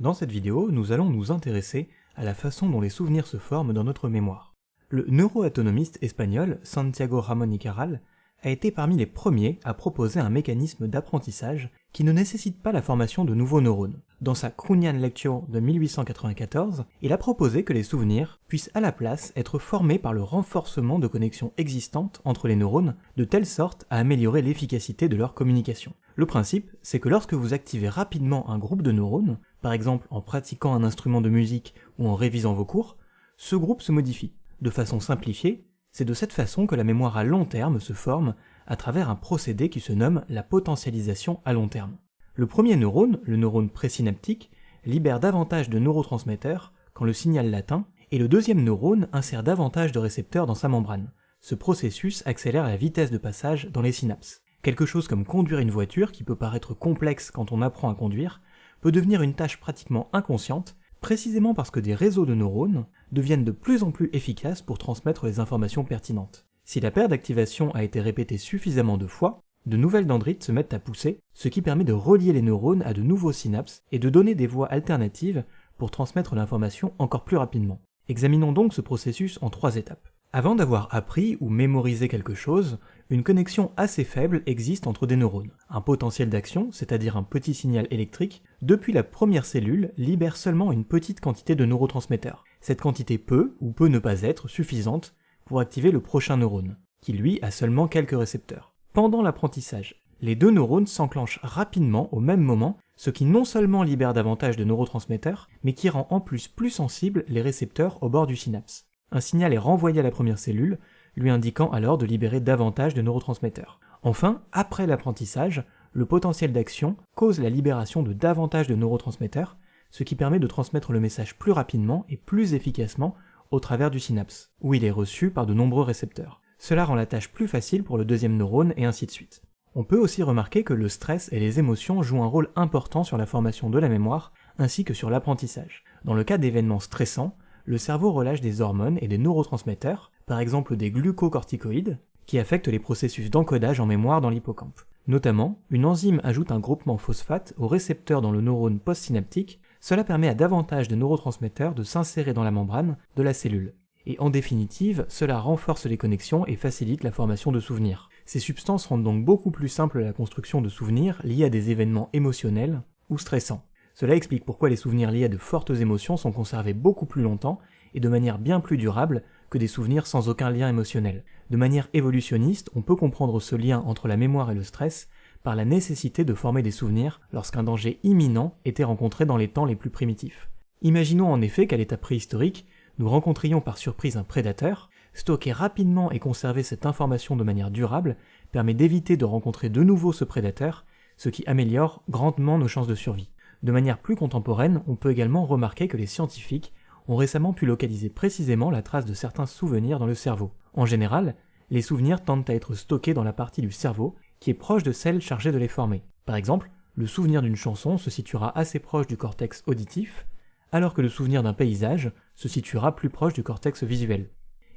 Dans cette vidéo, nous allons nous intéresser à la façon dont les souvenirs se forment dans notre mémoire. Le neuroatonomiste espagnol Santiago Ramón y Caral a été parmi les premiers à proposer un mécanisme d'apprentissage qui ne nécessite pas la formation de nouveaux neurones. Dans sa Krunian Lecture de 1894, il a proposé que les souvenirs puissent à la place être formés par le renforcement de connexions existantes entre les neurones, de telle sorte à améliorer l'efficacité de leur communication. Le principe, c'est que lorsque vous activez rapidement un groupe de neurones, par exemple en pratiquant un instrument de musique ou en révisant vos cours, ce groupe se modifie. De façon simplifiée, c'est de cette façon que la mémoire à long terme se forme à travers un procédé qui se nomme la potentialisation à long terme. Le premier neurone, le neurone présynaptique, libère davantage de neurotransmetteurs quand le signal l'atteint, et le deuxième neurone insère davantage de récepteurs dans sa membrane. Ce processus accélère la vitesse de passage dans les synapses. Quelque chose comme conduire une voiture, qui peut paraître complexe quand on apprend à conduire, peut devenir une tâche pratiquement inconsciente, précisément parce que des réseaux de neurones deviennent de plus en plus efficaces pour transmettre les informations pertinentes. Si la paire d'activation a été répétée suffisamment de fois, de nouvelles dendrites se mettent à pousser, ce qui permet de relier les neurones à de nouveaux synapses et de donner des voies alternatives pour transmettre l'information encore plus rapidement. Examinons donc ce processus en trois étapes. Avant d'avoir appris ou mémorisé quelque chose, une connexion assez faible existe entre des neurones. Un potentiel d'action, c'est-à-dire un petit signal électrique, depuis la première cellule libère seulement une petite quantité de neurotransmetteurs. Cette quantité peut ou peut ne pas être suffisante pour activer le prochain neurone, qui lui a seulement quelques récepteurs. Pendant l'apprentissage, les deux neurones s'enclenchent rapidement au même moment, ce qui non seulement libère davantage de neurotransmetteurs, mais qui rend en plus plus sensibles les récepteurs au bord du synapse. Un signal est renvoyé à la première cellule, lui indiquant alors de libérer davantage de neurotransmetteurs. Enfin, après l'apprentissage, le potentiel d'action cause la libération de davantage de neurotransmetteurs, ce qui permet de transmettre le message plus rapidement et plus efficacement au travers du synapse, où il est reçu par de nombreux récepteurs. Cela rend la tâche plus facile pour le deuxième neurone et ainsi de suite. On peut aussi remarquer que le stress et les émotions jouent un rôle important sur la formation de la mémoire ainsi que sur l'apprentissage. Dans le cas d'événements stressants, le cerveau relâche des hormones et des neurotransmetteurs, par exemple des glucocorticoïdes, qui affectent les processus d'encodage en mémoire dans l'hippocampe. Notamment, une enzyme ajoute un groupement phosphate au récepteur dans le neurone postsynaptique, cela permet à davantage de neurotransmetteurs de s'insérer dans la membrane de la cellule. Et en définitive, cela renforce les connexions et facilite la formation de souvenirs. Ces substances rendent donc beaucoup plus simple la construction de souvenirs liés à des événements émotionnels ou stressants. Cela explique pourquoi les souvenirs liés à de fortes émotions sont conservés beaucoup plus longtemps et de manière bien plus durable que des souvenirs sans aucun lien émotionnel. De manière évolutionniste, on peut comprendre ce lien entre la mémoire et le stress par la nécessité de former des souvenirs lorsqu'un danger imminent était rencontré dans les temps les plus primitifs. Imaginons en effet qu'à l'état préhistorique, nous rencontrions par surprise un prédateur, stocker rapidement et conserver cette information de manière durable permet d'éviter de rencontrer de nouveau ce prédateur, ce qui améliore grandement nos chances de survie. De manière plus contemporaine, on peut également remarquer que les scientifiques ont récemment pu localiser précisément la trace de certains souvenirs dans le cerveau. En général, les souvenirs tendent à être stockés dans la partie du cerveau qui est proche de celle chargée de les former. Par exemple, le souvenir d'une chanson se situera assez proche du cortex auditif, alors que le souvenir d'un paysage se situera plus proche du cortex visuel.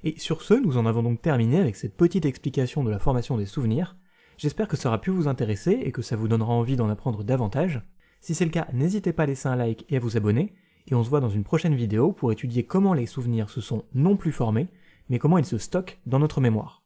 Et sur ce, nous en avons donc terminé avec cette petite explication de la formation des souvenirs. J'espère que ça aura pu vous intéresser et que ça vous donnera envie d'en apprendre davantage. Si c'est le cas, n'hésitez pas à laisser un like et à vous abonner, et on se voit dans une prochaine vidéo pour étudier comment les souvenirs se sont non plus formés, mais comment ils se stockent dans notre mémoire.